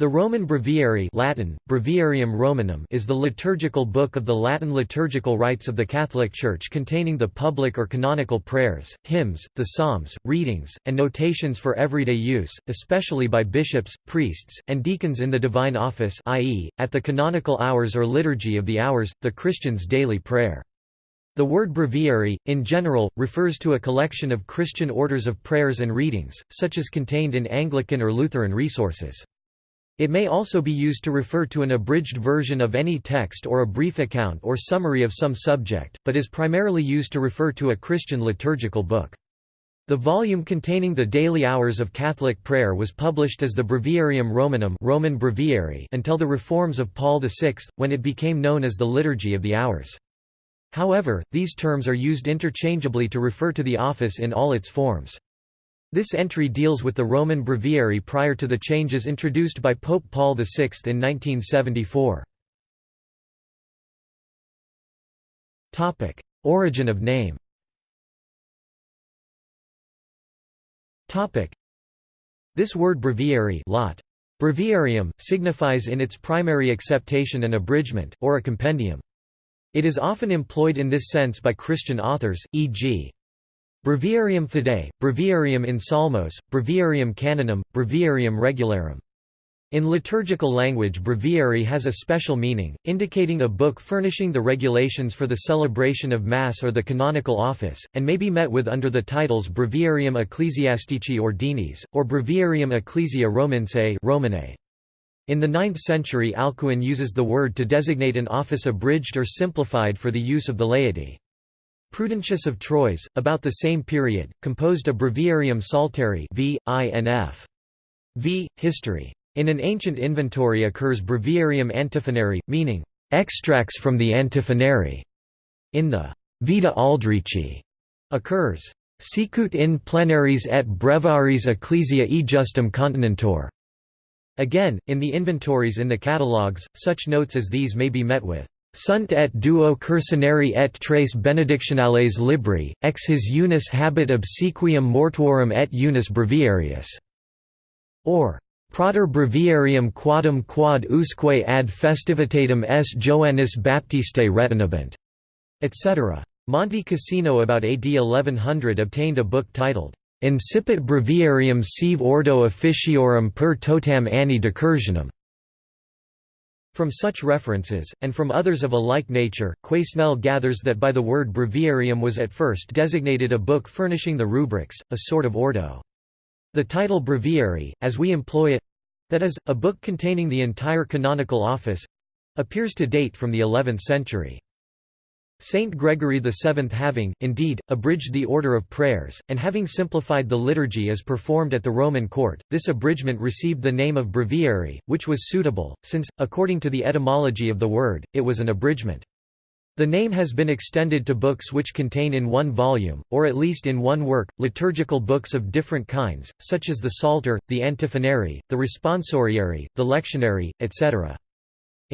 The Roman Breviary Latin, Breviarium Romanum is the liturgical book of the Latin liturgical rites of the Catholic Church containing the public or canonical prayers, hymns, the psalms, readings, and notations for everyday use, especially by bishops, priests, and deacons in the divine office i.e., at the canonical hours or liturgy of the hours, the Christian's daily prayer. The word breviary, in general, refers to a collection of Christian orders of prayers and readings, such as contained in Anglican or Lutheran resources. It may also be used to refer to an abridged version of any text or a brief account or summary of some subject, but is primarily used to refer to a Christian liturgical book. The volume containing the daily hours of Catholic prayer was published as the Breviarium Romanum Roman Breviary until the reforms of Paul VI, when it became known as the Liturgy of the Hours. However, these terms are used interchangeably to refer to the office in all its forms. This entry deals with the Roman breviary prior to the changes introduced by Pope Paul VI in 1974. Topic: Origin of name Topic: This word breviary lot. Breviarium, signifies in its primary acceptation an abridgment, or a compendium. It is often employed in this sense by Christian authors, e.g. Breviarium Fidei, Breviarium in Psalmos, Breviarium Canonum, Breviarium Regularum. In liturgical language breviary has a special meaning, indicating a book furnishing the regulations for the celebration of Mass or the canonical office, and may be met with under the titles Breviarium Ecclesiastici Ordinis, or Breviarium Ecclesia Romansae Romanae. In the 9th century Alcuin uses the word to designate an office abridged or simplified for the use of the laity. Prudentius of Troyes, about the same period, composed a Breviarium Psalteri v. INF. v. History. In an ancient inventory occurs Breviarium Antiphonari, meaning, "...extracts from the Antiphonary". In the Vita Aldrichi occurs, "...sicut in plenaris et breviaries ecclesia justum continentor". Again, in the inventories in the catalogues, such notes as these may be met with Sunt et duo cursinari et tres benedictionales libri, ex his unis habet obsequium mortuorum et unis breviarius. Or, Prater breviarium quadum quad usque ad festivitatem s Joannis Baptistae retinabant, etc. Monte Cassino about AD 1100 obtained a book titled Incipit breviarium sive ordo officiorum per totam anni decursionum, from such references, and from others of a like nature, Quesnel gathers that by the word breviarium was at first designated a book furnishing the rubrics, a sort of ordo. The title breviary, as we employ it—that is, a book containing the entire canonical office—appears to date from the 11th century. Saint Gregory VII having, indeed, abridged the order of prayers, and having simplified the liturgy as performed at the Roman court, this abridgment received the name of breviary, which was suitable, since, according to the etymology of the word, it was an abridgment. The name has been extended to books which contain in one volume, or at least in one work, liturgical books of different kinds, such as the Psalter, the Antiphonary, the Responsoriary, the Lectionary, etc.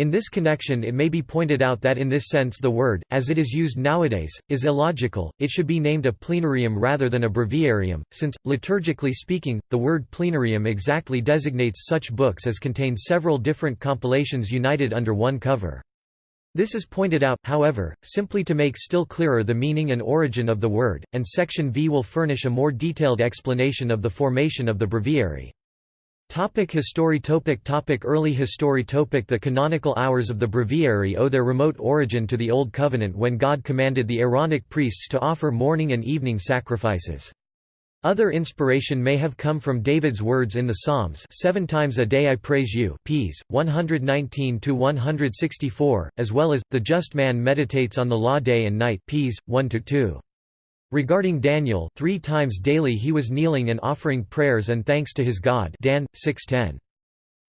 In this connection it may be pointed out that in this sense the word, as it is used nowadays, is illogical, it should be named a plenarium rather than a breviarium, since, liturgically speaking, the word plenarium exactly designates such books as contain several different compilations united under one cover. This is pointed out, however, simply to make still clearer the meaning and origin of the word, and section V will furnish a more detailed explanation of the formation of the breviary. Topic history topic topic Early history topic The canonical hours of the breviary owe their remote origin to the Old Covenant when God commanded the Aaronic priests to offer morning and evening sacrifices. Other inspiration may have come from David's words in the Psalms seven times a day I praise you Ps. 119–164, as well as, the just man meditates on the law day and night Ps. 1–2. Regarding Daniel, three times daily he was kneeling and offering prayers and thanks to his God Dan, 6.10.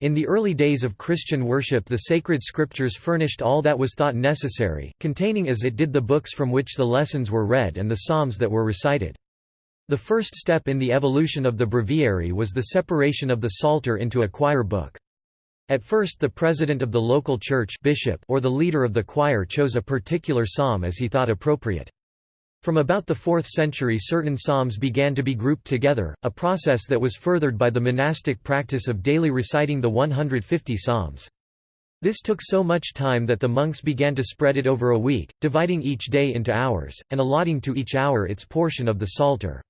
In the early days of Christian worship the sacred scriptures furnished all that was thought necessary, containing as it did the books from which the lessons were read and the psalms that were recited. The first step in the evolution of the breviary was the separation of the Psalter into a choir book. At first the president of the local church bishop or the leader of the choir chose a particular psalm as he thought appropriate. From about the 4th century certain psalms began to be grouped together, a process that was furthered by the monastic practice of daily reciting the 150 psalms. This took so much time that the monks began to spread it over a week, dividing each day into hours, and allotting to each hour its portion of the psalter.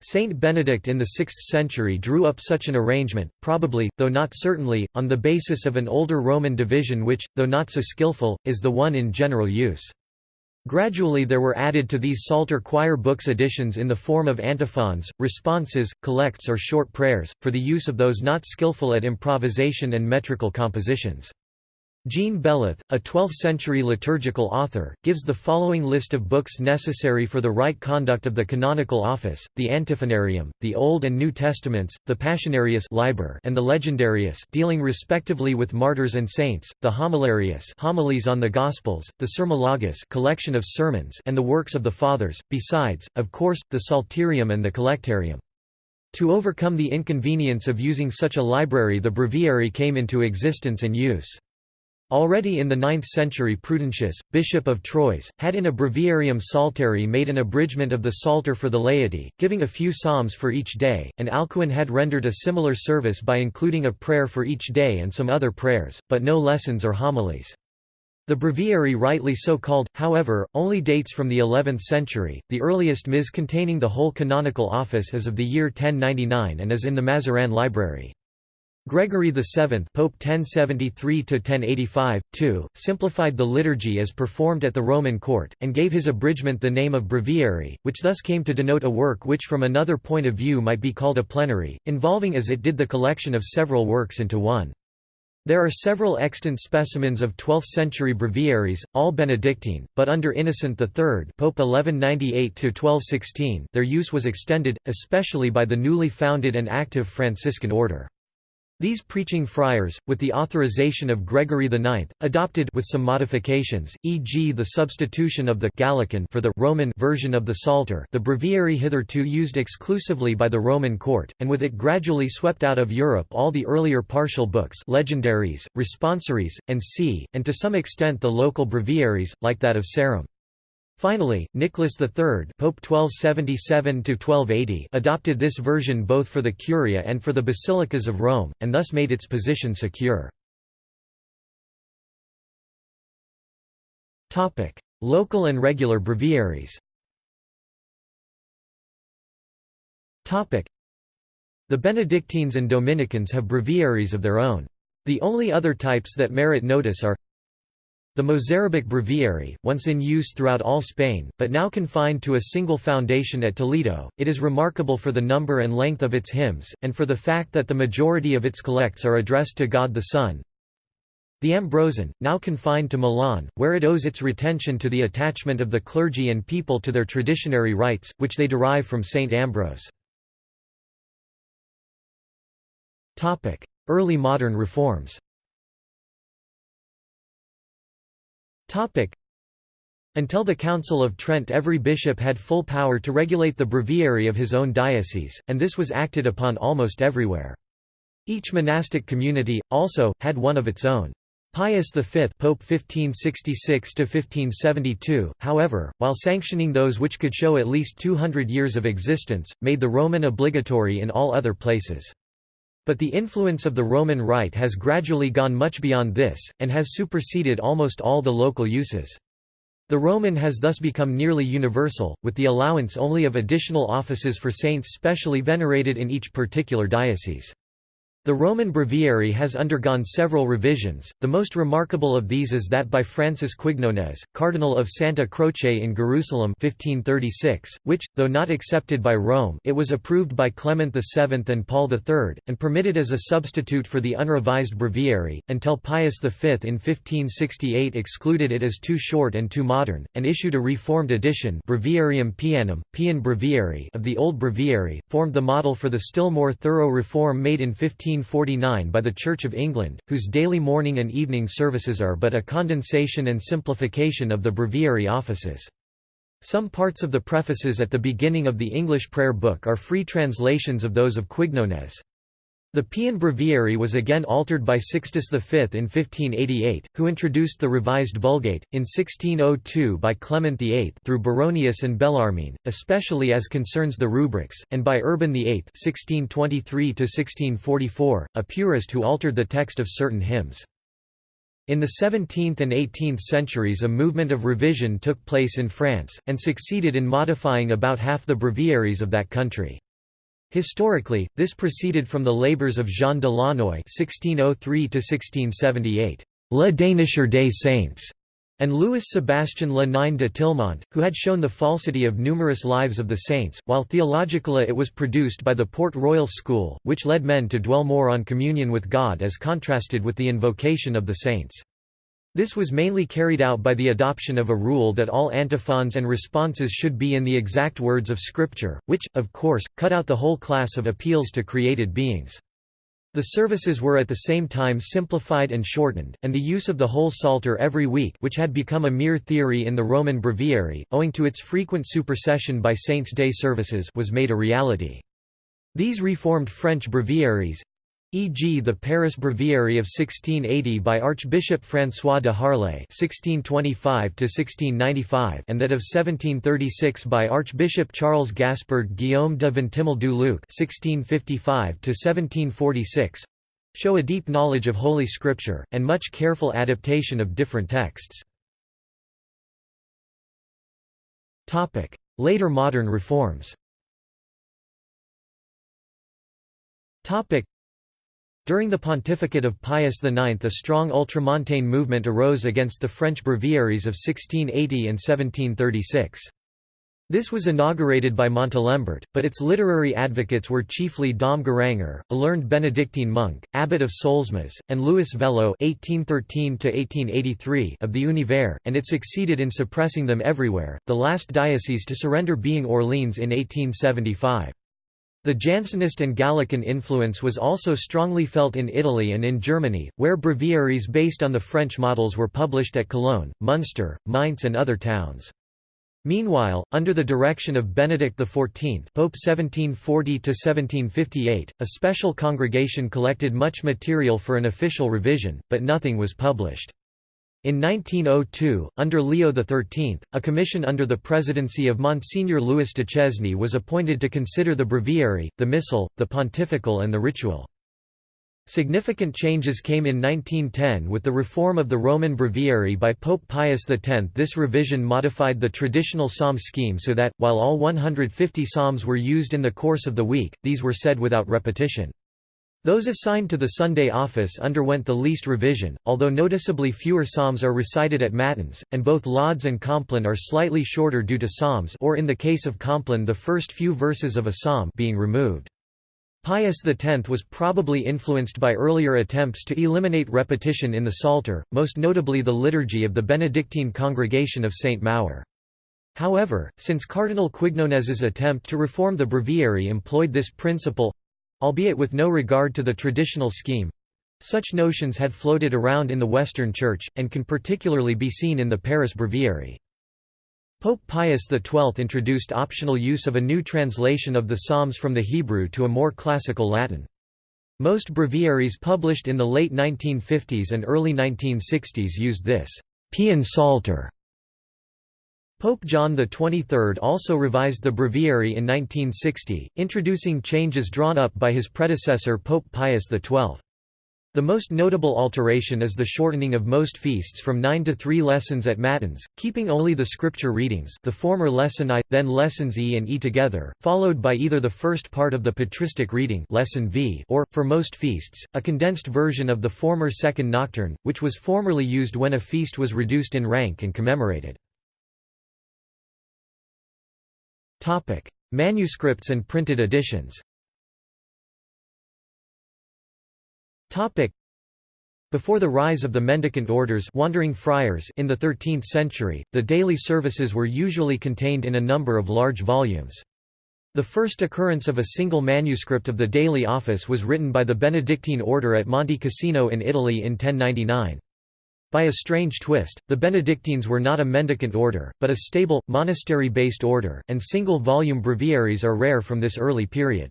Saint Benedict in the 6th century drew up such an arrangement, probably, though not certainly, on the basis of an older Roman division which, though not so skillful, is the one in general use. Gradually there were added to these Psalter choir books additions in the form of antiphons, responses, collects or short prayers, for the use of those not skillful at improvisation and metrical compositions. Jean Beleth, a 12th-century liturgical author, gives the following list of books necessary for the right conduct of the canonical office, the Antiphonarium, the Old and New Testaments, the Passionarius Liber and the Legendarius dealing respectively with martyrs and saints, the Homilarius homilies on the Gospels, the Sermologus collection of sermons and the works of the Fathers, besides, of course, the Psalterium and the Collectarium. To overcome the inconvenience of using such a library the breviary came into existence and use. Already in the 9th century Prudentius, bishop of Troyes, had in a breviarium psalteri made an abridgment of the Psalter for the laity, giving a few psalms for each day, and Alcuin had rendered a similar service by including a prayer for each day and some other prayers, but no lessons or homilies. The breviary rightly so called, however, only dates from the 11th century, the earliest ms containing the whole canonical office is of the year 1099 and is in the Mazarin Library. Gregory VII Pope 1073–1085, too, simplified the liturgy as performed at the Roman court, and gave his abridgment the name of breviary, which thus came to denote a work which from another point of view might be called a plenary, involving as it did the collection of several works into one. There are several extant specimens of 12th-century breviaries, all Benedictine, but under Innocent III Pope 1198 their use was extended, especially by the newly founded and active Franciscan order. These preaching friars, with the authorization of Gregory IX, adopted with some modifications, e.g. the substitution of the Gallican for the Roman version of the Psalter the breviary hitherto used exclusively by the Roman court, and with it gradually swept out of Europe all the earlier partial books legendaries, responsories, and c, and to some extent the local breviaries, like that of Sarum. Finally, Nicholas III Pope 1277 adopted this version both for the Curia and for the basilicas of Rome, and thus made its position secure. Local and regular breviaries The Benedictines and Dominicans have breviaries of their own. The only other types that merit notice are the Mozarabic breviary, once in use throughout all Spain, but now confined to a single foundation at Toledo, it is remarkable for the number and length of its hymns, and for the fact that the majority of its collects are addressed to God the Son. The Ambrosian, now confined to Milan, where it owes its retention to the attachment of the clergy and people to their traditionary rites, which they derive from Saint Ambrose. Early modern reforms Until the Council of Trent every bishop had full power to regulate the breviary of his own diocese, and this was acted upon almost everywhere. Each monastic community, also, had one of its own. Pius V Pope 1566–1572, however, while sanctioning those which could show at least 200 years of existence, made the Roman obligatory in all other places. But the influence of the Roman Rite has gradually gone much beyond this, and has superseded almost all the local uses. The Roman has thus become nearly universal, with the allowance only of additional offices for saints specially venerated in each particular diocese. The Roman breviary has undergone several revisions, the most remarkable of these is that by Francis Quignones, Cardinal of Santa Croce in Jerusalem 1536, which, though not accepted by Rome it was approved by Clement VII and Paul III, and permitted as a substitute for the unrevised breviary, until Pius V in 1568 excluded it as too short and too modern, and issued a reformed edition Breviarium Pianum, Pian Breviary of the old breviary, formed the model for the still more thorough reform made in 15 1849 by the Church of England, whose daily morning and evening services are but a condensation and simplification of the breviary offices. Some parts of the prefaces at the beginning of the English prayer book are free translations of those of Quignones. The Pian Breviary was again altered by Sixtus V in 1588, who introduced the revised Vulgate, in 1602 by Clement VIII through Baronius and Bellarmine, especially as concerns the rubrics, and by Urban VIII 1623 a purist who altered the text of certain hymns. In the 17th and 18th centuries a movement of revision took place in France, and succeeded in modifying about half the breviaries of that country. Historically, this proceeded from the labours of Jean de Launoy (1603–1678), Le Dénicheur des Saints, and Louis Sébastien Le Nain de Tillemont, who had shown the falsity of numerous lives of the saints, while theologically it was produced by the Port Royal School, which led men to dwell more on communion with God as contrasted with the invocation of the saints. This was mainly carried out by the adoption of a rule that all antiphons and responses should be in the exact words of Scripture, which, of course, cut out the whole class of appeals to created beings. The services were at the same time simplified and shortened, and the use of the whole Psalter every week which had become a mere theory in the Roman Breviary, owing to its frequent supersession by Saints' Day services was made a reality. These reformed French breviaries, e.g. the Paris Breviary of 1680 by Archbishop François de Harlay (1625–1695) and that of 1736 by Archbishop Charles Gaspard Guillaume de Vintimille du Luc (1655–1746), show a deep knowledge of Holy Scripture and much careful adaptation of different texts. Topic: Later modern reforms. Topic. During the pontificate of Pius IX a strong ultramontane movement arose against the French breviaries of 1680 and 1736. This was inaugurated by Montalembert, but its literary advocates were chiefly Dom Guéranger, a learned Benedictine monk, abbot of Solesmes, and Louis Veuillot (1813–1883) of the Univers, and it succeeded in suppressing them everywhere. The last diocese to surrender being Orleans in 1875. The Jansenist and Gallican influence was also strongly felt in Italy and in Germany, where breviaries based on the French models were published at Cologne, Munster, Mainz and other towns. Meanwhile, under the direction of Benedict XIV Pope 1740–1758, a special congregation collected much material for an official revision, but nothing was published. In 1902, under Leo XIII, a commission under the presidency of Monsignor Louis Duchesne was appointed to consider the breviary, the missal, the pontifical and the ritual. Significant changes came in 1910 with the reform of the Roman Breviary by Pope Pius X. This revision modified the traditional psalm scheme so that, while all 150 psalms were used in the course of the week, these were said without repetition. Those assigned to the Sunday office underwent the least revision, although noticeably fewer psalms are recited at Matins, and both Lauds and Compline are slightly shorter due to psalms or in the case of Compline the first few verses of a psalm being removed. Pius X was probably influenced by earlier attempts to eliminate repetition in the Psalter, most notably the liturgy of the Benedictine Congregation of St. Maur. However, since Cardinal Quignones's attempt to reform the breviary employed this principle, albeit with no regard to the traditional scheme. Such notions had floated around in the Western Church, and can particularly be seen in the Paris Breviary. Pope Pius XII introduced optional use of a new translation of the Psalms from the Hebrew to a more classical Latin. Most breviaries published in the late 1950s and early 1960s used this Pian Psalter Pope John XXIII also revised the breviary in 1960, introducing changes drawn up by his predecessor Pope Pius XII. The most notable alteration is the shortening of most feasts from nine to three lessons at Matins, keeping only the scripture readings the former lesson I, then lessons E and E together, followed by either the first part of the patristic reading lesson v or, for most feasts, a condensed version of the former second nocturne, which was formerly used when a feast was reduced in rank and commemorated. Topic: Manuscripts and printed editions. Topic: Before the rise of the mendicant orders wandering friars in the 13th century, the daily services were usually contained in a number of large volumes. The first occurrence of a single manuscript of the daily office was written by the Benedictine order at Monte Cassino in Italy in 1099. By a strange twist, the Benedictines were not a mendicant order, but a stable, monastery-based order, and single-volume breviaries are rare from this early period.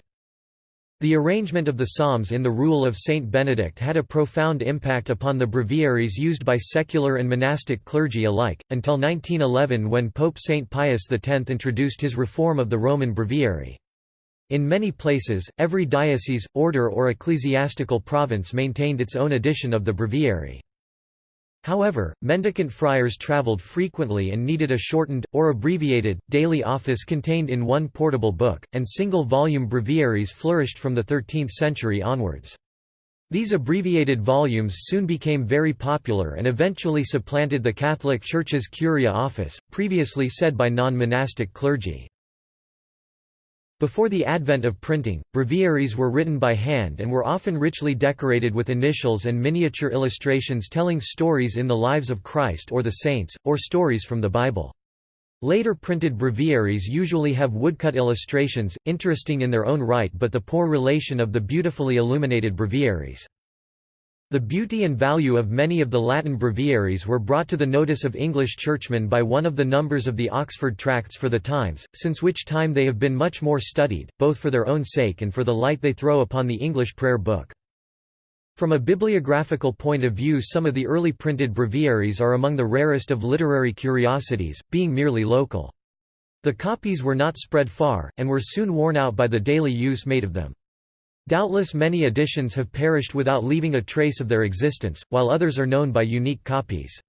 The arrangement of the psalms in the rule of Saint Benedict had a profound impact upon the breviaries used by secular and monastic clergy alike, until 1911 when Pope Saint Pius X introduced his reform of the Roman breviary. In many places, every diocese, order or ecclesiastical province maintained its own edition of the breviary. However, mendicant friars traveled frequently and needed a shortened, or abbreviated, daily office contained in one portable book, and single-volume breviaries flourished from the 13th century onwards. These abbreviated volumes soon became very popular and eventually supplanted the Catholic Church's Curia office, previously said by non-monastic clergy. Before the advent of printing, breviaries were written by hand and were often richly decorated with initials and miniature illustrations telling stories in the lives of Christ or the saints, or stories from the Bible. Later printed breviaries usually have woodcut illustrations, interesting in their own right but the poor relation of the beautifully illuminated breviaries. The beauty and value of many of the Latin breviaries were brought to the notice of English churchmen by one of the numbers of the Oxford Tracts for the Times, since which time they have been much more studied, both for their own sake and for the light they throw upon the English prayer book. From a bibliographical point of view some of the early printed breviaries are among the rarest of literary curiosities, being merely local. The copies were not spread far, and were soon worn out by the daily use made of them. Doubtless many editions have perished without leaving a trace of their existence, while others are known by unique copies.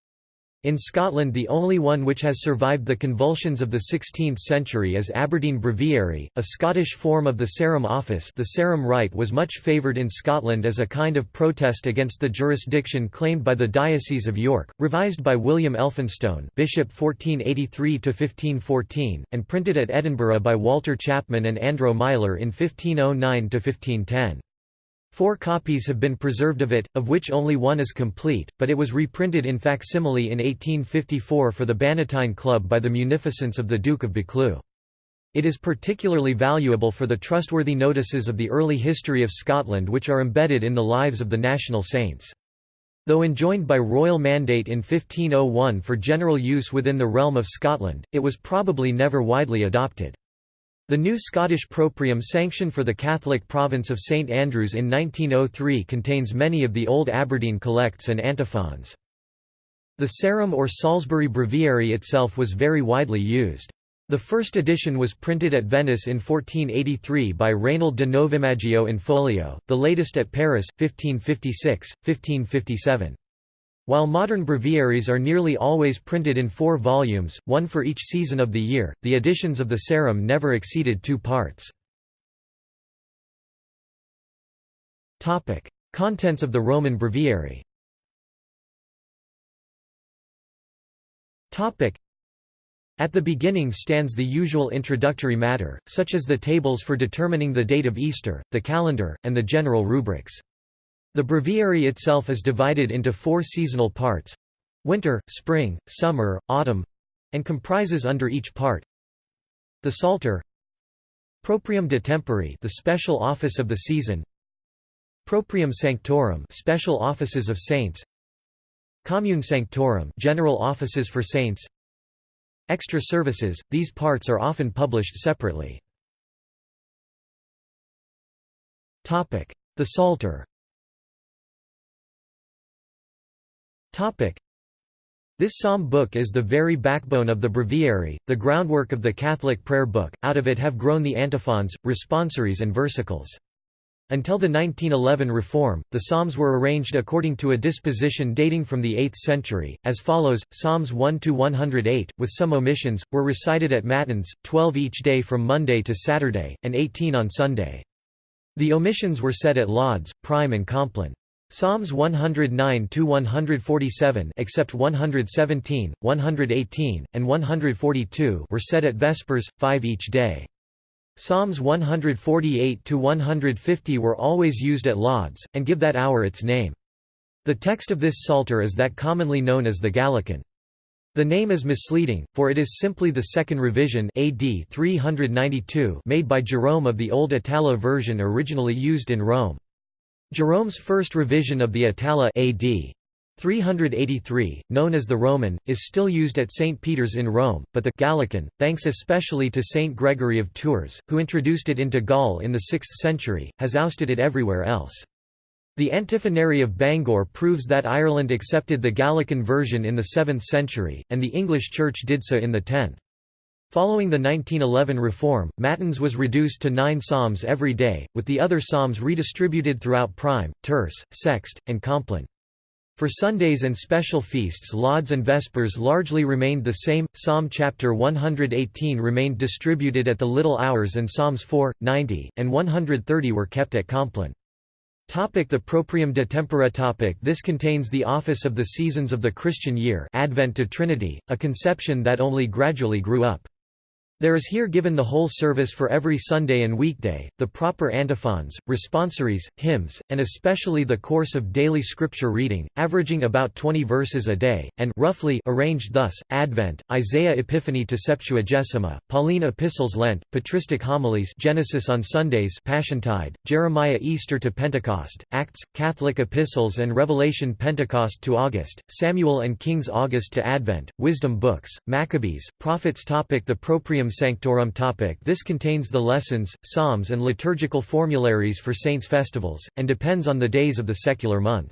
In Scotland the only one which has survived the convulsions of the 16th century is Aberdeen Breviary, a Scottish form of the Sarum office the Sarum Rite was much favoured in Scotland as a kind of protest against the jurisdiction claimed by the Diocese of York, revised by William Elphinstone Bishop 1483–1514, and printed at Edinburgh by Walter Chapman and Andro Meyler in 1509–1510. Four copies have been preserved of it, of which only one is complete, but it was reprinted in facsimile in 1854 for the Bannatyne Club by the munificence of the Duke of Buccleuch. It is particularly valuable for the trustworthy notices of the early history of Scotland which are embedded in the lives of the national saints. Though enjoined by royal mandate in 1501 for general use within the realm of Scotland, it was probably never widely adopted. The new Scottish proprium sanction for the Catholic province of St Andrews in 1903 contains many of the old Aberdeen collects and antiphons. The Sarum or Salisbury Breviary itself was very widely used. The first edition was printed at Venice in 1483 by Raynald de Novimaggio in folio, the latest at Paris, 1556, 1557. While modern breviaries are nearly always printed in four volumes, one for each season of the year, the editions of the Sarum never exceeded two parts. Contents of the Roman breviary at the beginning stands the usual introductory matter, such as the tables for determining the date of Easter, the calendar, and the general rubrics. The breviary itself is divided into four seasonal parts winter, spring, summer, autumn and comprises under each part. The Psalter Proprium de tempore the special office of the season Proprium sanctorum special offices of saints Commune sanctorum general offices for saints Extra services these parts are often published separately. Topic. The Psalter This psalm book is the very backbone of the breviary, the groundwork of the Catholic prayer book, out of it have grown the antiphons, responsories and versicles. Until the 1911 reform, the psalms were arranged according to a disposition dating from the 8th century, as follows, Psalms 1–108, with some omissions, were recited at Matins, 12 each day from Monday to Saturday, and 18 on Sunday. The omissions were said at Lauds, Prime and Compline. Psalms 109 to 147 except 117, 118, and 142 were said at Vespers, 5 each day. Psalms 148 to 150 were always used at Lauds, and give that hour its name. The text of this psalter is that commonly known as the Gallican. The name is misleading, for it is simply the second revision AD 392 made by Jerome of the Old Itala version originally used in Rome. Jerome's first revision of the Itala AD 383, known as the Roman, is still used at St. Peter's in Rome, but the Gallican, thanks especially to St. Gregory of Tours, who introduced it into Gaul in the 6th century, has ousted it everywhere else. The Antiphonary of Bangor proves that Ireland accepted the Gallican version in the 7th century, and the English Church did so in the 10th. Following the 1911 reform, Matins was reduced to nine psalms every day, with the other psalms redistributed throughout prime, terce, sext, and compline. For Sundays and special feasts lauds and vespers largely remained the same, Psalm chapter 118 remained distributed at the little hours and Psalms 4, 90, and 130 were kept at compline. Topic the Proprium de Tempore topic This contains the office of the seasons of the Christian year Advent to Trinity, a conception that only gradually grew up. There is here given the whole service for every Sunday and weekday, the proper antiphons, responsories, hymns, and especially the course of daily scripture reading, averaging about 20 verses a day, and roughly arranged thus, Advent, Isaiah Epiphany to Septuagesima, Pauline Epistles Lent, Patristic Homilies Genesis on Sundays Passiontide, Jeremiah Easter to Pentecost, Acts, Catholic Epistles and Revelation Pentecost to August, Samuel and Kings August to Advent, Wisdom Books, Maccabees, Prophets topic The Proprium Sanctorum topic This contains the lessons, psalms and liturgical formularies for saints' festivals, and depends on the days of the secular month.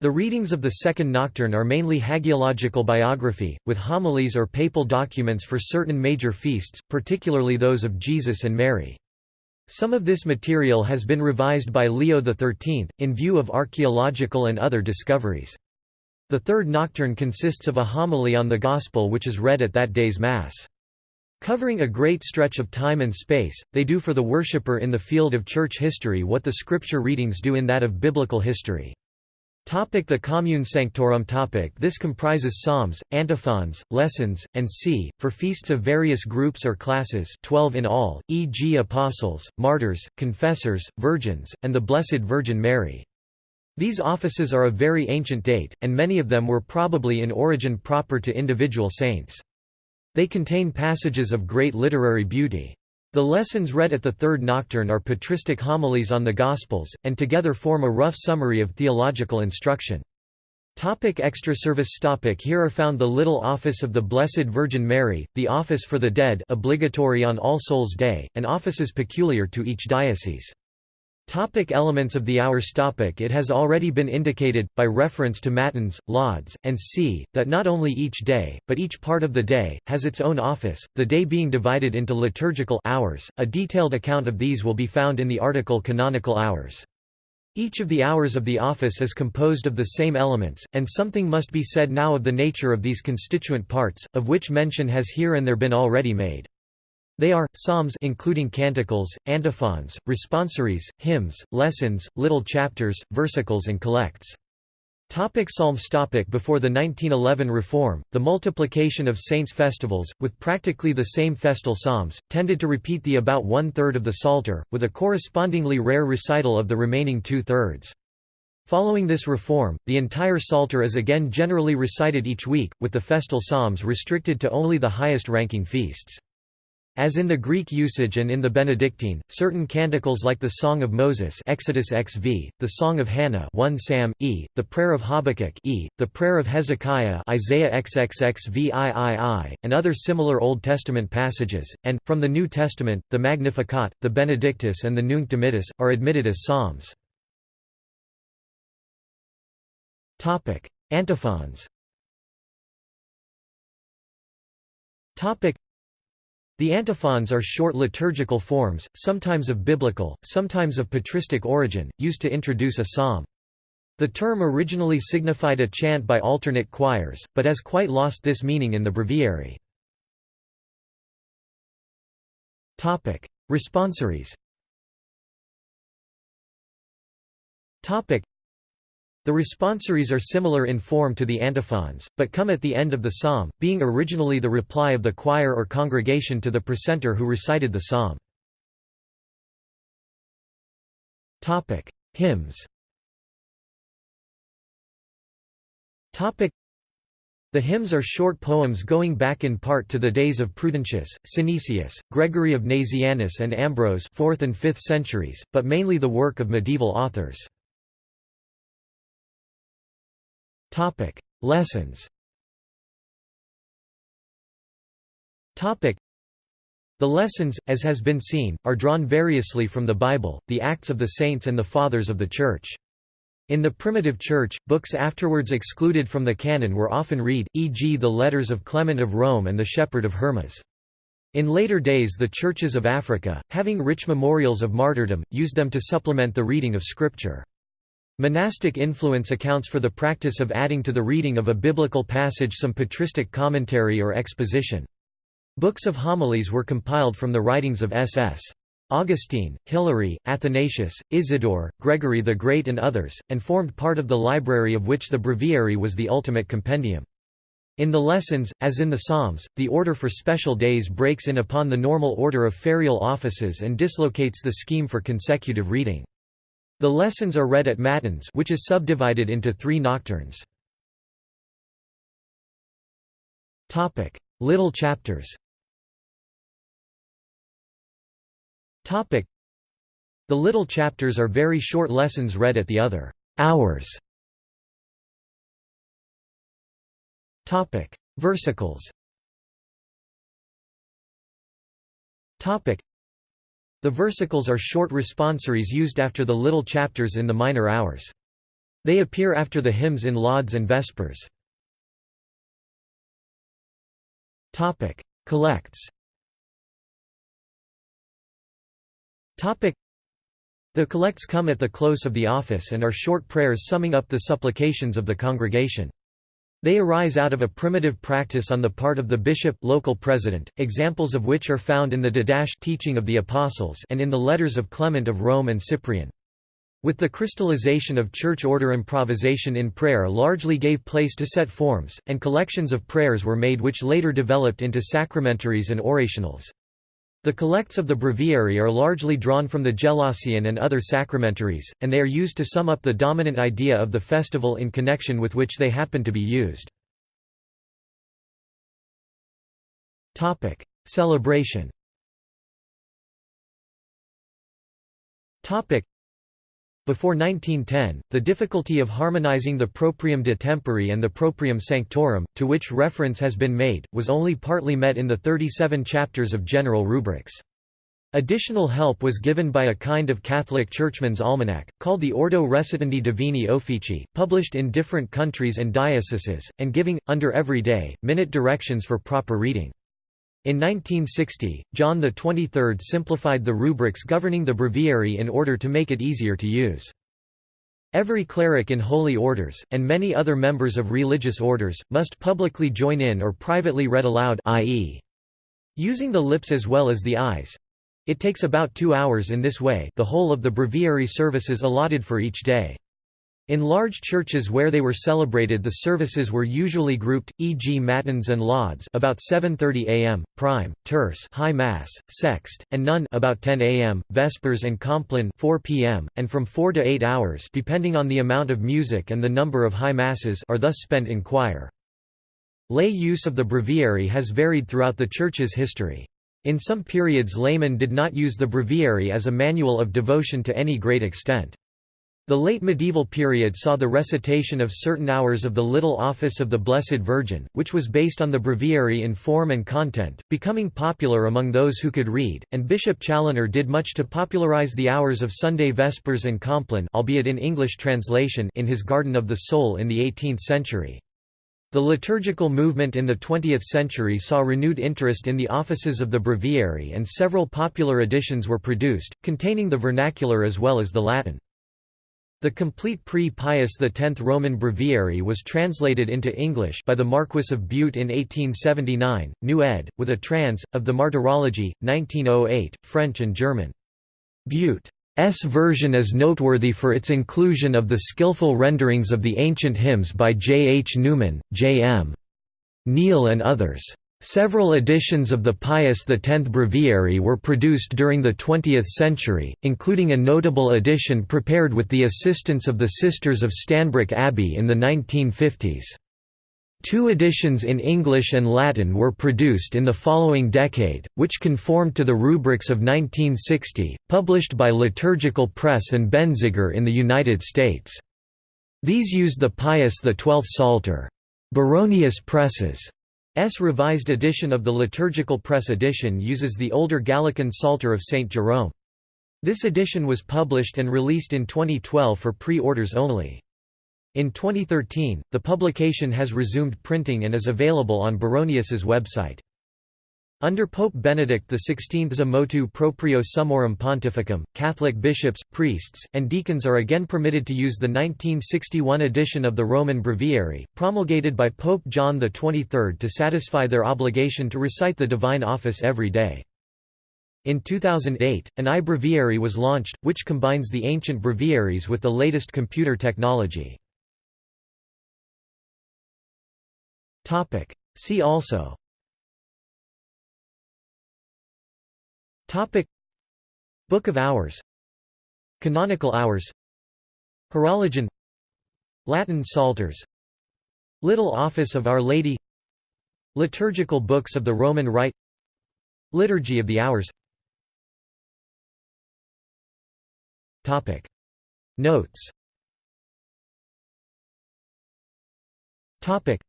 The readings of the second nocturne are mainly hagiological biography, with homilies or papal documents for certain major feasts, particularly those of Jesus and Mary. Some of this material has been revised by Leo XIII, in view of archaeological and other discoveries. The third nocturne consists of a homily on the Gospel which is read at that day's Mass. Covering a great stretch of time and space, they do for the worshipper in the field of church history what the scripture readings do in that of biblical history. Topic the Commune Sanctorum topic This comprises psalms, antiphons, lessons, and c. for feasts of various groups or classes 12 in all, e.g. apostles, martyrs, confessors, virgins, and the Blessed Virgin Mary. These offices are of very ancient date, and many of them were probably in origin proper to individual saints. They contain passages of great literary beauty. The lessons read at the third nocturne are patristic homilies on the Gospels, and together form a rough summary of theological instruction. Topic extra service topic Here are found the Little Office of the Blessed Virgin Mary, the Office for the Dead obligatory on All Souls' Day, and offices peculiar to each diocese. Topic elements of the hours topic It has already been indicated, by reference to Matins, Lauds, and c, that not only each day, but each part of the day, has its own office, the day being divided into liturgical hours. A detailed account of these will be found in the article Canonical Hours. Each of the hours of the office is composed of the same elements, and something must be said now of the nature of these constituent parts, of which mention has here and there been already made. They are, psalms including canticles, antiphons, responsories, hymns, lessons, little chapters, versicles and collects. Topic Psalms topic Before the 1911 reform, the multiplication of saints' festivals, with practically the same festal psalms, tended to repeat the about one-third of the Psalter, with a correspondingly rare recital of the remaining two-thirds. Following this reform, the entire Psalter is again generally recited each week, with the festal psalms restricted to only the highest-ranking feasts. As in the Greek usage and in the Benedictine, certain canticles like the Song of Moses Exodus XV, the Song of Hannah 1 Sam, e, the Prayer of Habakkuk e, the Prayer of Hezekiah Isaiah XXXVIII, and other similar Old Testament passages, and, from the New Testament, the Magnificat, the Benedictus and the Nunc Dimittis, are admitted as psalms. Antiphons the antiphons are short liturgical forms, sometimes of biblical, sometimes of patristic origin, used to introduce a psalm. The term originally signified a chant by alternate choirs, but has quite lost this meaning in the breviary. Responsories the responsories are similar in form to the antiphons, but come at the end of the psalm, being originally the reply of the choir or congregation to the precentor who recited the psalm. Hymns The hymns are short poems going back in part to the days of Prudentius, Synesius, Gregory of Nazianzus and Ambrose 4th and 5th centuries, but mainly the work of medieval authors. Lessons the lessons, as has been seen, are drawn variously from the Bible, the Acts of the Saints and the Fathers of the Church. In the primitive Church, books afterwards excluded from the canon were often read, e.g. the letters of Clement of Rome and the Shepherd of Hermas. In later days the churches of Africa, having rich memorials of martyrdom, used them to supplement the reading of Scripture. Monastic influence accounts for the practice of adding to the reading of a biblical passage some patristic commentary or exposition. Books of homilies were compiled from the writings of S.S. Augustine, Hilary, Athanasius, Isidore, Gregory the Great and others, and formed part of the library of which the breviary was the ultimate compendium. In the lessons, as in the Psalms, the order for special days breaks in upon the normal order of ferial offices and dislocates the scheme for consecutive reading. The lessons are read at matins which is subdivided into three nocturnes. Little chapters. The little chapters are very short lessons read at the other hours. Versicles The versicles are short responsories used after the little chapters in the minor hours. They appear after the hymns in lauds and vespers. Collects The collects come at the close of the office and are short prayers summing up the supplications of the congregation. They arise out of a primitive practice on the part of the bishop local president, examples of which are found in the Didache teaching of the Apostles and in the letters of Clement of Rome and Cyprian. With the crystallization of church order improvisation in prayer largely gave place to set forms, and collections of prayers were made which later developed into sacramentaries and orationals. The collects of the breviary are largely drawn from the Gelasian and other sacramentaries, and they are used to sum up the dominant idea of the festival in connection with which they happen to be used. Celebration before 1910, the difficulty of harmonizing the proprium de tempore and the proprium sanctorum, to which reference has been made, was only partly met in the 37 chapters of general rubrics. Additional help was given by a kind of Catholic churchman's almanac, called the Ordo Recitandi Divini Officii, published in different countries and dioceses, and giving, under every day, minute directions for proper reading. In 1960, John XXIII simplified the rubrics governing the breviary in order to make it easier to use. Every cleric in holy orders, and many other members of religious orders, must publicly join in or privately read aloud i.e. using the lips as well as the eyes. It takes about two hours in this way the whole of the breviary services allotted for each day. In large churches where they were celebrated the services were usually grouped, e.g. matins and lauds about 7.30 am, prime, terce high mass, sext, and none about 10 am, vespers and compline 4 p.m., and from 4 to 8 hours depending on the amount of music and the number of high masses are thus spent in choir. Lay use of the breviary has varied throughout the Church's history. In some periods laymen did not use the breviary as a manual of devotion to any great extent. The late medieval period saw the recitation of certain hours of the Little Office of the Blessed Virgin, which was based on the breviary in form and content, becoming popular among those who could read, and Bishop Challoner did much to popularize the hours of Sunday Vespers and Compline albeit in English translation in his Garden of the Soul in the 18th century. The liturgical movement in the 20th century saw renewed interest in the offices of the breviary and several popular editions were produced, containing the vernacular as well as the Latin. The complete pre-Pius X Roman breviary was translated into English by the Marquis of Bute in 1879, New ed., with a trans. of the Martyrology, 1908, French and German. Bute's version is noteworthy for its inclusion of the skillful renderings of the ancient hymns by J. H. Newman, J. M. Neale and others. Several editions of the Pius X Breviary were produced during the 20th century, including a notable edition prepared with the assistance of the Sisters of Stanbrook Abbey in the 1950s. Two editions in English and Latin were produced in the following decade, which conformed to the rubrics of 1960, published by Liturgical Press and Benziger in the United States. These used the Pius XII Psalter. Baronius Presses S. revised edition of the Liturgical Press edition uses the older Gallican Psalter of St. Jerome. This edition was published and released in 2012 for pre-orders only. In 2013, the publication has resumed printing and is available on Baronius's website. Under Pope Benedict XVI's motu proprio summorum pontificum, Catholic bishops, priests, and deacons are again permitted to use the 1961 edition of the Roman Breviary, promulgated by Pope John XXIII to satisfy their obligation to recite the Divine Office every day. In 2008, an iBreviary was launched, which combines the ancient breviaries with the latest computer technology. See also Topic. Book of Hours. Canonical Hours. Horologion. Latin Psalters. Little Office of Our Lady. Liturgical Books of the Roman Rite. Liturgy of the Hours. Topic. Notes. Topic.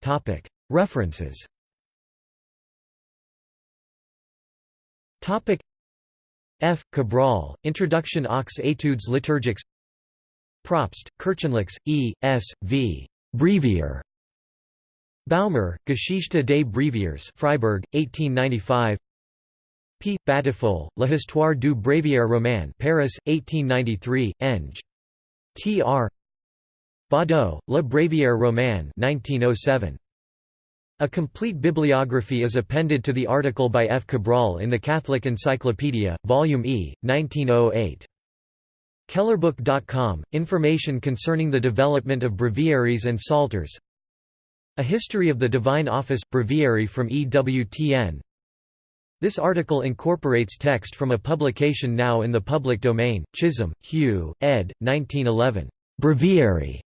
Topic. References Topic F. Cabrol, Introduction aux études liturgiques Probst, Kirchenlex, E. S. V. Brevier. Baumer, Geschichte des Breviers Freiburg, 1895 P. Batiffol, L'Histoire du Bréviaire Roman Paris, 1893, Eng. T. R. Baudot, Le Bréviaire Roman 1907. A complete bibliography is appended to the article by F. Cabrol in the Catholic Encyclopedia, Volume E, 1908. Kellerbook.com – Information concerning the development of breviaries and psalters A History of the Divine Office – Breviary from EWTN This article incorporates text from a publication now in the public domain, Chisholm, Hugh, ed. 1911. Breviary.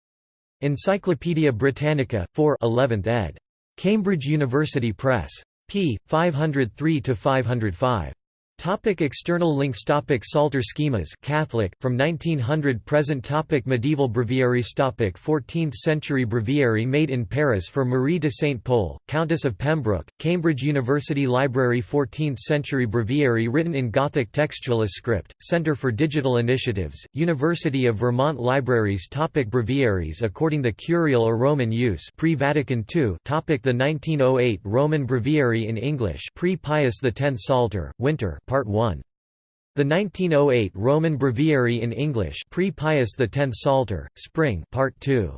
Encyclopædia Britannica, 4 11th ed. Cambridge University Press. p. 503–505. Topic external links Topic Psalter schemas Catholic, from 1900 Present topic Medieval breviaries Topic 14th century breviary made in Paris for Marie de Saint Pol, Countess of Pembroke, Cambridge University Library 14th century breviary written in Gothic textualis script, Centre for Digital Initiatives, University of Vermont Libraries Topic Breviaries according the Curial or Roman use pre-Vatican II Topic The 1908 Roman Breviary in English pre-Pius X Psalter, Winter Part 1. The 1908 Roman Breviary in English pre-Pius X Psalter, Spring Part 2.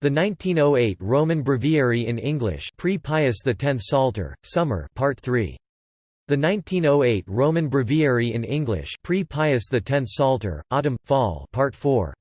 The 1908 Roman Breviary in English pre-Pius X Psalter, Summer Part 3. The 1908 Roman Breviary in English pre-Pius X Psalter, Autumn, Fall Part 4.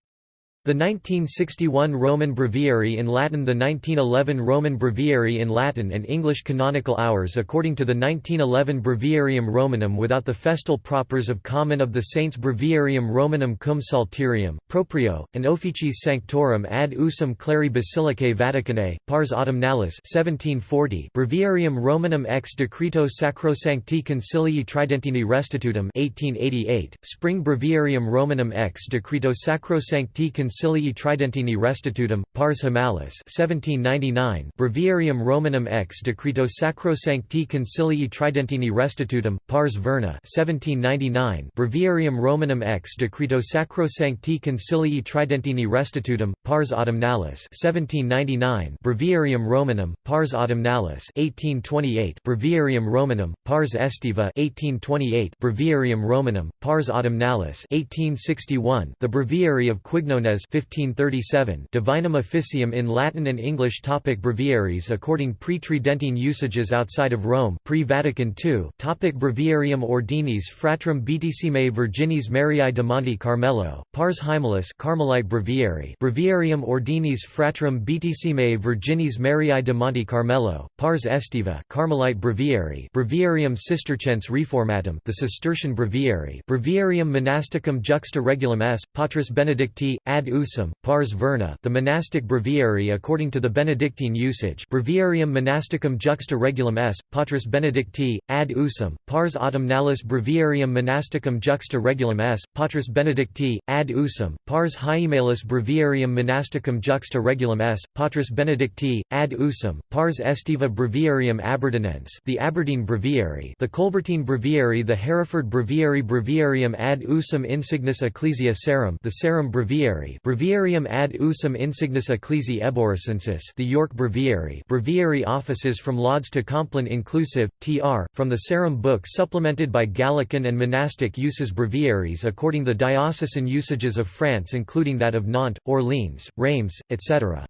The 1961 Roman Breviary in Latin The 1911 Roman Breviary in Latin and English canonical hours according to the 1911 Breviarium Romanum without the festal propers of Common of the Saints Breviarium Romanum cum salterium, proprio, and officis sanctorum ad usum cleri Basilicae Vaticanae, pars autumnalis 1740 Breviarium Romanum ex decreto Sacrosancti Concilii Tridentini Restitutum 1888, Spring Breviarium Romanum ex decreto Sacrosancti Concilii Concilii Tridentini Restitutum, Pars Hiemalis 1799 Breviarium Romanum ex Decreto Sacrosancti Concilii Tridentini Restitutum, Pars Verna 1799 Breviarium Romanum ex Decreto Sacrosancti Concilii Tridentini Restitutum, Pars Autumnalis 1799 Breviarium Romanum, Pars Autumnalis 1828 Breviarium Romanum, Pars Estiva 1828 Breviarium Romanum, Pars Autumnalis 1861 The Breviary of Quignones 1537 Divinum Officium in Latin and English topic Breviaries according pre-Tridentine usages outside of Rome pre-Vatican II topic Breviarium Ordinis Fratrum Beatissime Virginis Mariae de Monte Carmelo, Pars Hiemalis Carmelite Breviary Breviarium Ordinis Fratrum Beatissime Virginis Mariae de Monte Carmelo, Pars Estiva Carmelite Breviary Breviarium Cisterciense Reformatum the Cistercian Breviary Breviarium Monasticum Juxta Regulum S. Patris Benedicti, ad usum, pars verna the monastic breviary according to the Benedictine usage Breviarium monasticum juxta regulum s, patris benedicti, ad usum, pars autumnalis Breviarium monasticum juxta regulum s, patris benedicti, ad usum, pars hyemalis Breviarium monasticum juxta regulum s, patris benedicti, ad usum, pars estiva Breviarium aberdeenense the Aberdeen Breviary the Colbertine Breviary the Hereford Breviary Breviarium ad usum insignis ecclesia Sarum the Sarum Breviary Breviarium ad usum insignis ecclesiae Eboracensis the York Breviary Breviary offices from Lauds to Compline inclusive, tr. from the Sarum book supplemented by Gallican and monastic uses breviaries according the diocesan usages of France including that of Nantes, Orleans, Reims, etc.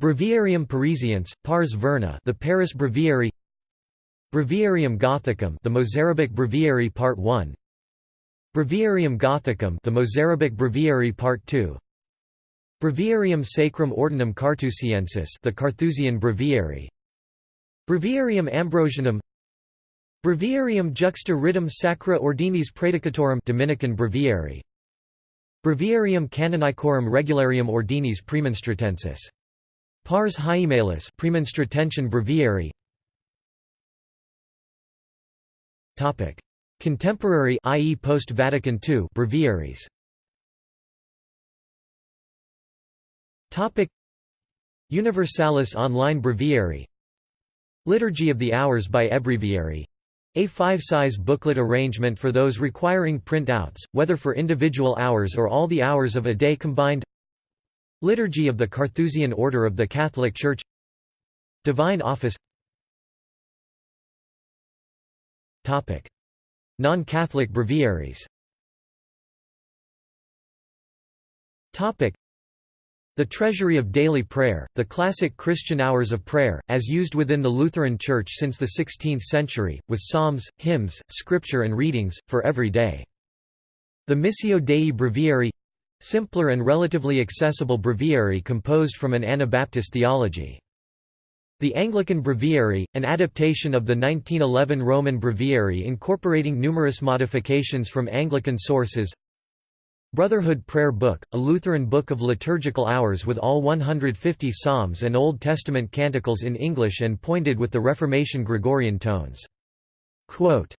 Breviarium Parisiense, Pars Verna the Paris Breviary Breviarium Gothicum the Mozarabic Breviary Part 1 Breviarium Gothicum the Mozarabic Breviary Part 2 Breviarium Sacrum Ordinum Carthusiensis the Carthusian Breviary. Breviarium Ambrosianum. Breviarium Juxta Ritum Sacra Ordinis Praedicatorum Dominican Breviary. Breviarium Canonicorum Regularium Ordinis Premonstratensis. Pars Hyemalis Premonstratensian Breviary. Topic Contemporary i.e. post-Vatican II breviaries. Topic. Universalis Online Breviary. Liturgy of the Hours by Ebreviary a five-size booklet arrangement for those requiring printouts, whether for individual hours or all the hours of a day combined. Liturgy of the Carthusian Order of the Catholic Church. Divine Office Non-Catholic breviaries the Treasury of Daily Prayer, the classic Christian hours of prayer, as used within the Lutheran Church since the 16th century, with psalms, hymns, scripture and readings, for every day. The Missio Dei Breviary simpler and relatively accessible breviary composed from an Anabaptist theology. The Anglican Breviary, an adaptation of the 1911 Roman Breviary incorporating numerous modifications from Anglican sources Brotherhood Prayer Book, a Lutheran book of liturgical hours with all 150 psalms and Old Testament canticles in English and pointed with the Reformation Gregorian tones. Quote,